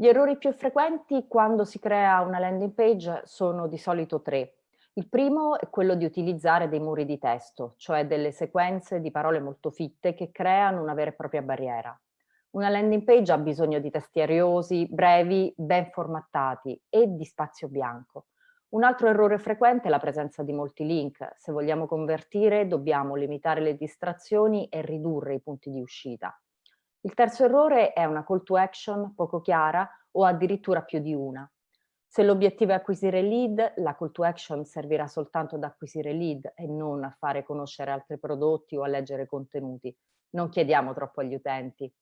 Gli errori più frequenti quando si crea una landing page sono di solito tre. Il primo è quello di utilizzare dei muri di testo, cioè delle sequenze di parole molto fitte che creano una vera e propria barriera. Una landing page ha bisogno di testi ariosi, brevi, ben formattati e di spazio bianco. Un altro errore frequente è la presenza di molti link. Se vogliamo convertire dobbiamo limitare le distrazioni e ridurre i punti di uscita. Il terzo errore è una call to action poco chiara o addirittura più di una. Se l'obiettivo è acquisire lead, la call to action servirà soltanto ad acquisire lead e non a fare conoscere altri prodotti o a leggere contenuti. Non chiediamo troppo agli utenti.